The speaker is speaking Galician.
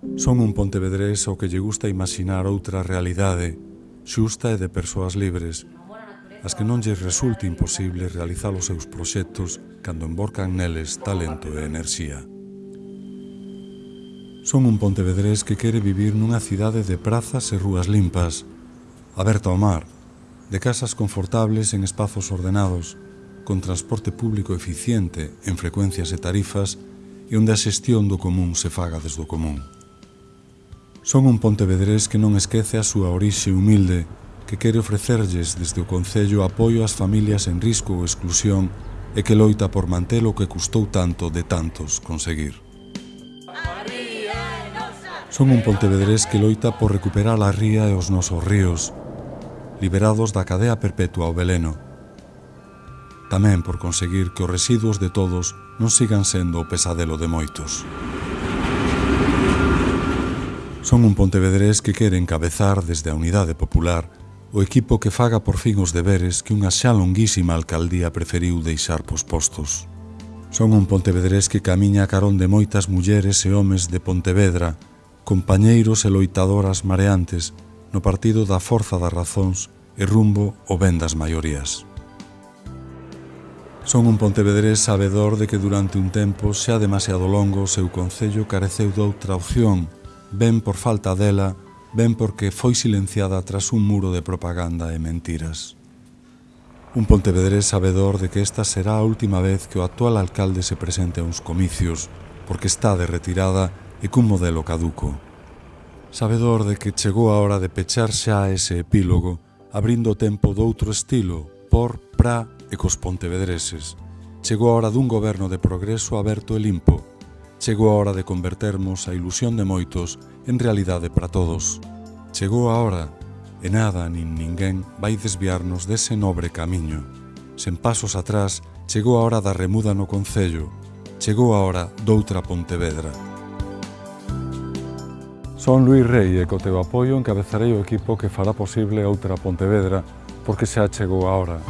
Son un pontevedrés ao que lle gusta imaxinar outra realidade, xusta e de persoas libres, as que non lles resulte imposible realizar os seus proxectos cando emborcan neles talento e enerxía. Son un pontevedrés que quere vivir nunha cidade de prazas e rúas limpas, aberta ao mar, de casas confortables en espazos ordenados, con transporte público eficiente en frecuencias e tarifas e onde a xestión do común se faga desde o común. Son un pontevedrés que non esquece a súa orixe humilde, que quere ofrecerlles desde o Concello apoio ás familias en risco ou exclusión e que loita por manter o que custou tanto de tantos conseguir. Son un pontevedrés que loita por recuperar a ría e os nosos ríos, liberados da cadea perpetua ao veleno. Tamén por conseguir que os residuos de todos non sigan sendo o pesadelo de moitos. Son un pontevedrés que quere encabezar desde a Unidade Popular o equipo que faga por fin os deberes que unha xa longuísima alcaldía preferiu deixar pospostos. Son un pontevedrés que camiña a carón de moitas mulleres e homes de Pontevedra, compañeiros e loitadoras mareantes no partido da forza das razóns e rumbo o ben das maiorías. Son un pontevedrés sabedor de que durante un tempo xa demasiado longo o seu concello careceu doutra opción ben por falta dela, ben porque foi silenciada tras un muro de propaganda e mentiras. Un pontevedrés sabedor de que esta será a última vez que o actual alcalde se presente a uns comicios, porque está de retirada e cun modelo caduco. Sabedor de que chegou a hora de pechar xa ese epílogo, abrindo o tempo doutro estilo, por, pra e cos pontevedreses. Chegou a hora dun goberno de progreso aberto e limpo, Chegou a hora de convertermos a ilusión de moitos en realidade para todos. Chegou a hora e nada nin ninguén vai desviarnos dese nobre camiño. Sen pasos atrás, chegou a hora da remuda no Concello, chegou a hora doutra Pontevedra. Son Luis Rei e co teu apoio encabezarei o equipo que fará posible outra Pontevedra porque xa chegou a hora.